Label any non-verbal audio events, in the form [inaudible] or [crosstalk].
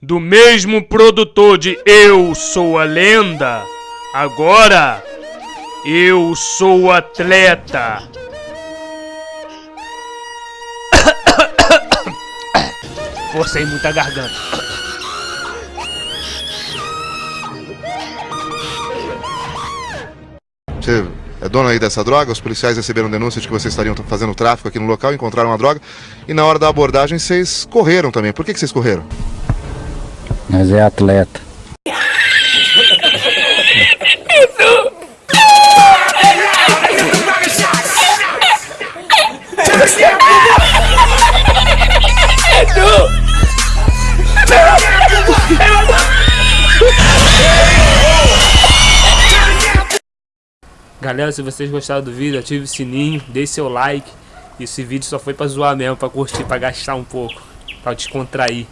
do mesmo produtor de Eu Sou a Lenda, agora eu sou atleta. [coughs] Forcei muita garganta. Você é dono aí dessa droga? Os policiais receberam denúncia de que vocês estariam fazendo tráfico aqui no local, encontraram uma droga e na hora da abordagem vocês correram também. Por que, que vocês correram? Mas é atleta. Galera, se vocês gostaram do vídeo, ative o sininho, deixe seu like. Esse vídeo só foi pra zoar mesmo, pra curtir, pra gastar um pouco, pra descontrair.